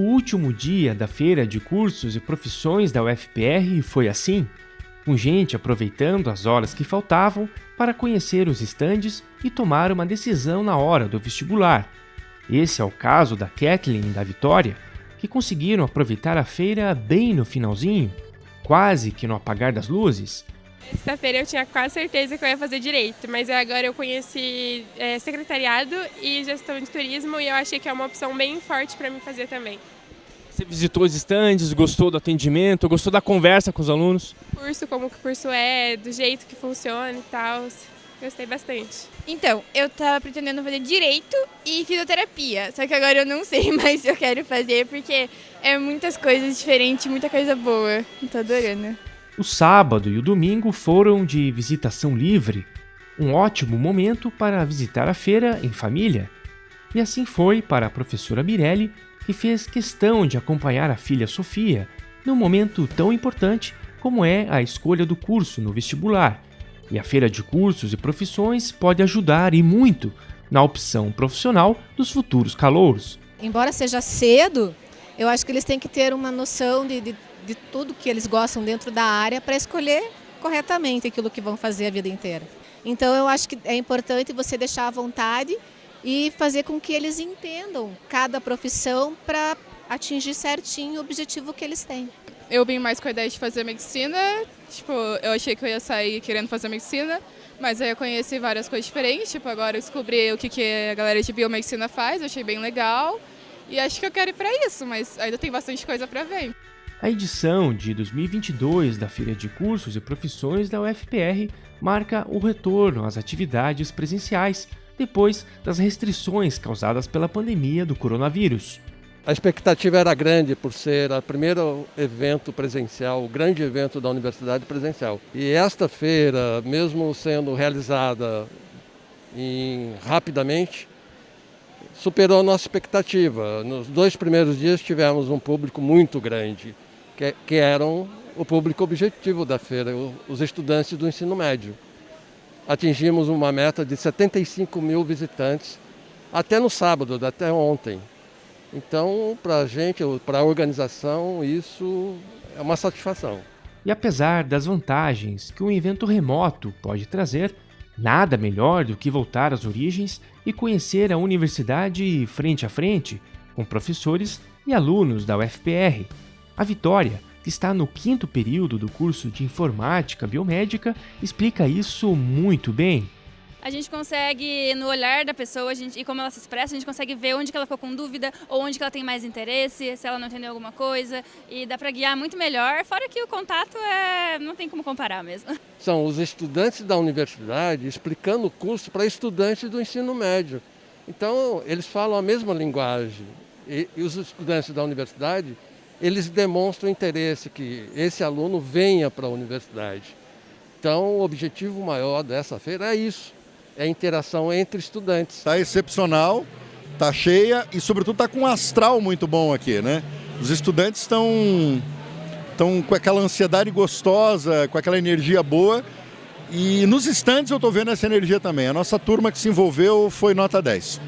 O último dia da feira de cursos e profissões da UFPR foi assim, com gente aproveitando as horas que faltavam para conhecer os estandes e tomar uma decisão na hora do vestibular. Esse é o caso da Kathleen e da Vitória, que conseguiram aproveitar a feira bem no finalzinho, quase que no apagar das luzes. Sexta-feira eu tinha quase certeza que eu ia fazer direito, mas agora eu conheci é, secretariado e gestão de turismo e eu achei que é uma opção bem forte para mim fazer também. Você visitou os estandes, gostou do atendimento, gostou da conversa com os alunos? Curso, como que o curso é, do jeito que funciona e tal. Gostei bastante. Então, eu tava pretendendo fazer direito e fisioterapia, só que agora eu não sei mais se eu quero fazer porque é muitas coisas diferentes, muita coisa boa. Tô adorando. O sábado e o domingo foram de visitação livre, um ótimo momento para visitar a feira em família. E assim foi para a professora Mirelli, que fez questão de acompanhar a filha Sofia num momento tão importante como é a escolha do curso no vestibular. E a feira de cursos e profissões pode ajudar e muito na opção profissional dos futuros calouros. Embora seja cedo, eu acho que eles têm que ter uma noção de, de, de tudo que eles gostam dentro da área para escolher corretamente aquilo que vão fazer a vida inteira. Então eu acho que é importante você deixar à vontade e fazer com que eles entendam cada profissão para atingir certinho o objetivo que eles têm. Eu vim mais com a ideia de fazer medicina, tipo, eu achei que eu ia sair querendo fazer medicina, mas aí eu conheci várias coisas diferentes, tipo, agora eu descobri o que, que a galera de biomedicina faz, eu achei bem legal e acho que eu quero ir para isso, mas ainda tem bastante coisa para ver. A edição de 2022 da Feira de Cursos e Profissões da UFPR marca o retorno às atividades presenciais depois das restrições causadas pela pandemia do coronavírus. A expectativa era grande por ser o primeiro evento presencial, o grande evento da universidade presencial. E esta feira, mesmo sendo realizada em, rapidamente, superou a nossa expectativa. Nos dois primeiros dias tivemos um público muito grande, que, que eram o público objetivo da feira, os estudantes do ensino médio atingimos uma meta de 75 mil visitantes até no sábado, até ontem. Então, para a gente, para a organização, isso é uma satisfação. E apesar das vantagens que um evento remoto pode trazer, nada melhor do que voltar às origens e conhecer a universidade frente a frente, com professores e alunos da UFPR. A Vitória que está no quinto período do curso de Informática Biomédica, explica isso muito bem. A gente consegue, no olhar da pessoa gente, e como ela se expressa, a gente consegue ver onde que ela ficou com dúvida ou onde que ela tem mais interesse, se ela não entendeu alguma coisa. E dá para guiar muito melhor, fora que o contato é, não tem como comparar mesmo. São os estudantes da universidade explicando o curso para estudantes do ensino médio. Então, eles falam a mesma linguagem. E, e os estudantes da universidade eles demonstram interesse que esse aluno venha para a universidade. Então, o objetivo maior dessa feira é isso, é a interação entre estudantes. Está excepcional, está cheia e, sobretudo, está com um astral muito bom aqui, né? Os estudantes estão, estão com aquela ansiedade gostosa, com aquela energia boa e nos estantes eu estou vendo essa energia também. A nossa turma que se envolveu foi nota 10.